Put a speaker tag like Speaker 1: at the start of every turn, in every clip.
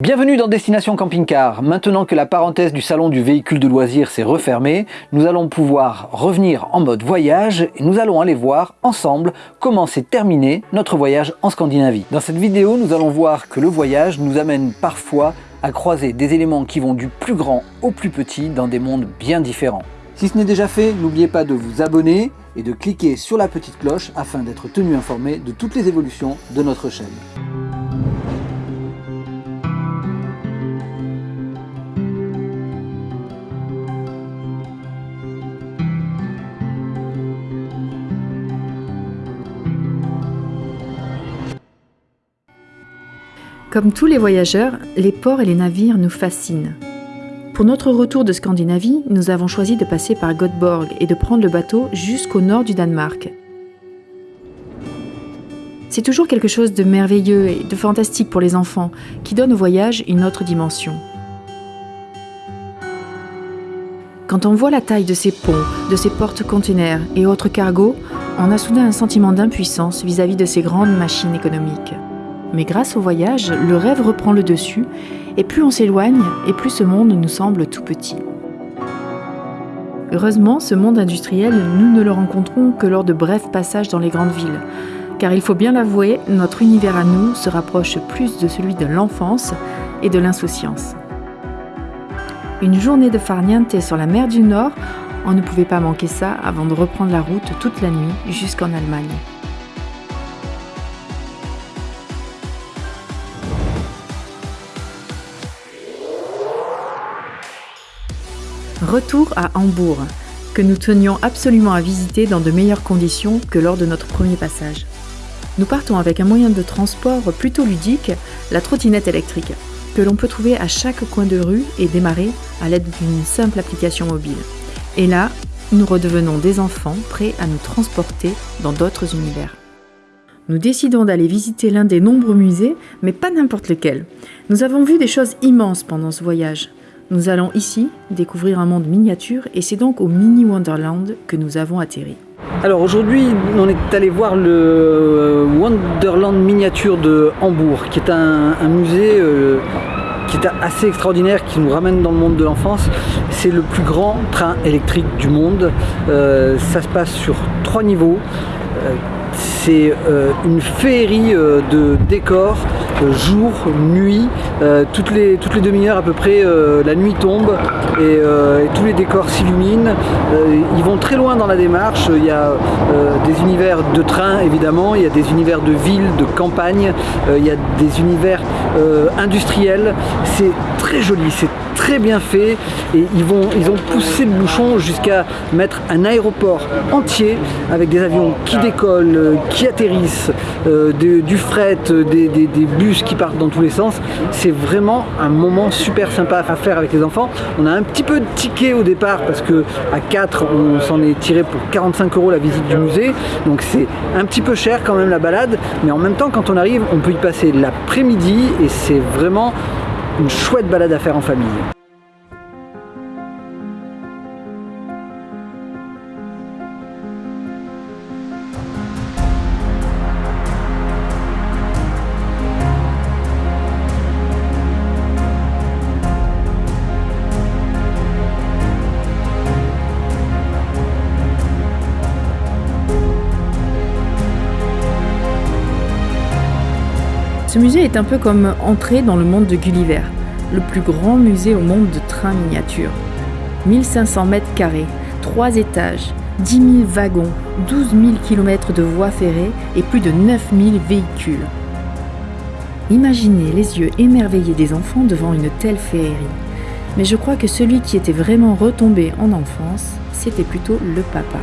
Speaker 1: Bienvenue dans Destination Camping Car. Maintenant que la parenthèse du salon du véhicule de loisirs s'est refermée, nous allons pouvoir revenir en mode voyage et nous allons aller voir ensemble comment s'est terminé notre voyage en Scandinavie. Dans cette vidéo, nous allons voir que le voyage nous amène parfois à croiser des éléments qui vont du plus grand au plus petit dans des mondes bien différents. Si ce n'est déjà fait, n'oubliez pas de vous abonner et de cliquer sur la petite cloche afin d'être tenu informé de toutes les évolutions de notre chaîne.
Speaker 2: Comme tous les voyageurs, les ports et les navires nous fascinent. Pour notre retour de Scandinavie, nous avons choisi de passer par Göteborg et de prendre le bateau jusqu'au nord du Danemark. C'est toujours quelque chose de merveilleux et de fantastique pour les enfants qui donne au voyage une autre dimension. Quand on voit la taille de ces ponts, de ces portes-containers et autres cargos, on a soudain un sentiment d'impuissance vis-à-vis de ces grandes machines économiques. Mais grâce au voyage, le rêve reprend le dessus, et plus on s'éloigne, et plus ce monde nous semble tout petit. Heureusement, ce monde industriel, nous ne le rencontrons que lors de brefs passages dans les grandes villes, car il faut bien l'avouer, notre univers à nous se rapproche plus de celui de l'enfance et de l'insouciance. Une journée de farniente sur la mer du Nord, on ne pouvait pas manquer ça avant de reprendre la route toute la nuit jusqu'en Allemagne. Retour à Hambourg, que nous tenions absolument à visiter dans de meilleures conditions que lors de notre premier passage. Nous partons avec un moyen de transport plutôt ludique, la trottinette électrique, que l'on peut trouver à chaque coin de rue et démarrer à l'aide d'une simple application mobile. Et là, nous redevenons des enfants prêts à nous transporter dans d'autres univers. Nous décidons d'aller visiter l'un des nombreux musées, mais pas n'importe lequel. Nous avons vu des choses immenses pendant ce voyage. Nous allons ici découvrir un monde miniature et c'est donc au Mini Wonderland que nous avons atterri.
Speaker 1: Alors aujourd'hui, on est allé voir le Wonderland miniature de Hambourg, qui est un, musée euh, qui est assez extraordinaire, qui nous ramène dans le monde de l'enfance. C'est le plus grand train électrique du monde. Euh, ça se passe sur trois niveaux. Euh, c'est une féerie de décors jour, nuit, euh, toutes les, demi-heures à peu près, euh, la nuit tombe euh, et, tous les décors s'illuminent. ils vont très loin dans la démarche, il y a des univers de train évidemment, il y a des univers de ville, de campagne, il y a des univers industriels. C'est très joli, c'est très bien fait et ils, vont, ils ont poussé le bouchon jusqu'à mettre un aéroport entier avec des avions qui décollent, qui atterrissent, du fret, des, des, des bus qui partent dans tous les sens. C'est vraiment un moment super sympa à faire avec les enfants. On a un petit peu de ticket au départ parce que à 4 on s'en est tiré pour 45 euros la visite du musée. Donc c'est un petit peu cher quand même la balade. Mais en même temps quand on arrive on peut y passer l'après-midi et c'est vraiment une chouette balade à faire en famille.
Speaker 2: Ce musée est un peu comme entrer dans le monde de Gulliver, le plus grand musée au monde de trains miniatures. 1500 mètres carrés, 3 étages, 10 000 wagons, 12 000 km de voies ferrées et plus de 9 000 véhicules. Imaginez les yeux émerveillés des enfants devant une telle féerie. Mais je crois que celui qui était vraiment retombé en enfance, c'était plutôt le papa.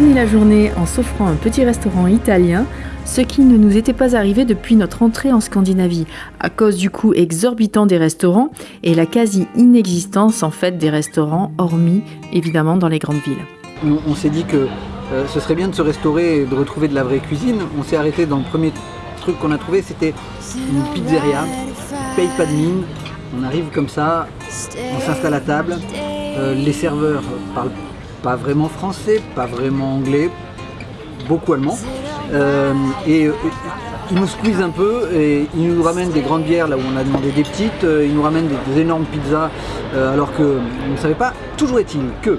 Speaker 2: Finit la journée en s'offrant un petit restaurant italien, ce qui ne nous était pas arrivé depuis notre entrée en Scandinavie, à cause du coût exorbitant des restaurants et la quasi-inexistence en fait des restaurants, hormis évidemment dans les grandes villes.
Speaker 1: On, s'est dit que euh, ce serait bien de se restaurer et de retrouver de la vraie cuisine. On s'est arrêté dans le premier truc qu'on a trouvé, c'était une pizzeria paye pas de mine, on arrive comme ça, on s'installe à table, euh, les serveurs parlent pas vraiment français, pas vraiment anglais, beaucoup allemand. Euh, et euh, ils nous squeezent un peu et ils nous ramènent des grandes bières là où on a demandé des petites, euh, ils nous ramènent des, énormes pizzas euh, alors que on ne savait pas. Toujours est-il que,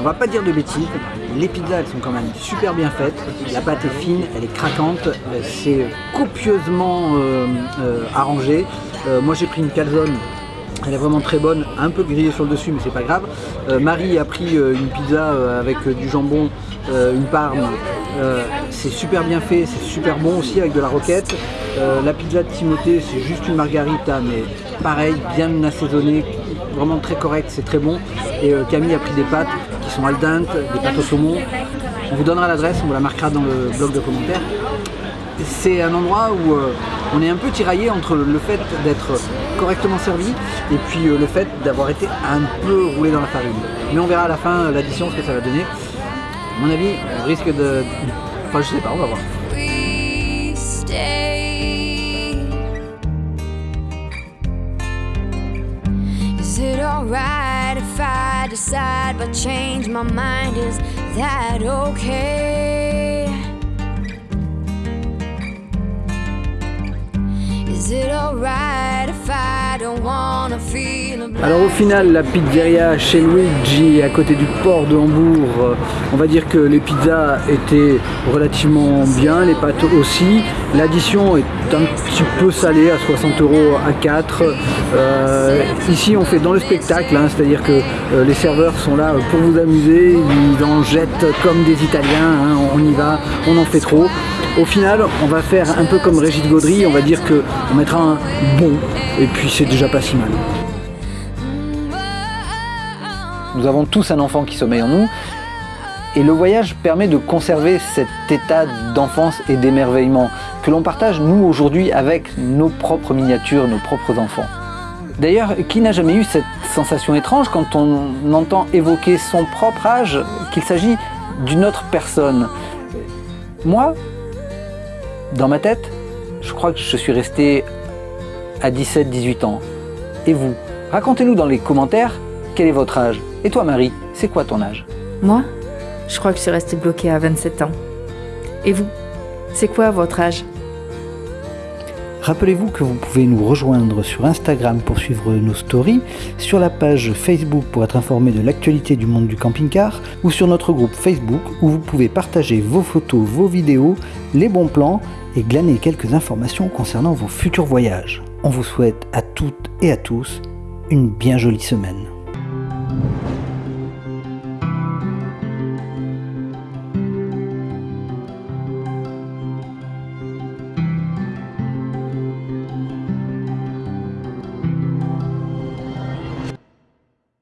Speaker 1: on va pas dire de bêtises, les pizzas elles sont quand même super bien faites, la pâte est fine, elle est craquante, c'est copieusement arrangé. Moi j'ai pris une calzone elle est vraiment très bonne, un peu grillée sur le dessus, mais c'est pas grave. Euh, Marie a pris euh, une pizza euh, avec du jambon, une parme. C'est super bien fait, c'est super bon aussi avec de la roquette. La pizza de Timothée, c'est juste une margarita, mais pareil, bien assaisonnée, vraiment très correct, c'est très bon. Et Camille a pris des pâtes qui sont al dente, des pâtes au saumon. On vous donnera l'adresse, on vous la marquera dans le blog de commentaires c'est un endroit où euh, on est un peu tiraillé entre le fait d'être correctement servi et puis euh, le fait d'avoir été un peu roulé dans la farine. Mais on verra à la fin euh, l'addition ce que ça va donner. Mon avis, risque de... Enfin, je sais pas, on va voir. Alors au final, la pizzeria chez Luigi, à côté du port de Hambourg, euh, on va dire que les pizzas étaient relativement bien, les pâtes aussi. L'addition est un petit peu salée, à 60 euros à 4. Euh, ici, on fait dans le spectacle, hein, c'est-à-dire que euh, les serveurs sont là pour vous amuser, ils en jettent comme des Italiens, hein, on y va, on en fait trop. Au final, on va faire un peu comme Régis Gaudry, on va dire que on mettra un bon, et puis c'est déjà pas si mal. Nous avons tous un enfant qui sommeille en nous. Et le voyage permet de conserver cet état d'enfance et d'émerveillement que l'on partage nous aujourd'hui avec nos propres miniatures, nos propres enfants. D'ailleurs, qui n'a jamais eu cette sensation étrange quand on entend évoquer son propre âge, qu'il s'agit d'une autre personne? Moi, dans ma tête, je crois que je suis resté à 17-18 ans. Et vous Racontez-nous dans les commentaires quel est votre âge? Et toi Marie, c'est quoi ton âge?
Speaker 2: Moi, je crois que je suis restée bloquée à 27 ans. Et vous C'est quoi votre âge?
Speaker 1: Rappelez-vous que vous pouvez nous rejoindre sur Instagram pour suivre nos stories, sur la page Facebook pour être informé de l'actualité du monde du camping-car, ou sur notre groupe Facebook où vous pouvez partager vos photos, vos vidéos, les bons plans et glaner quelques informations concernant vos futurs voyages. On vous souhaite à toutes et à tous une bien jolie semaine.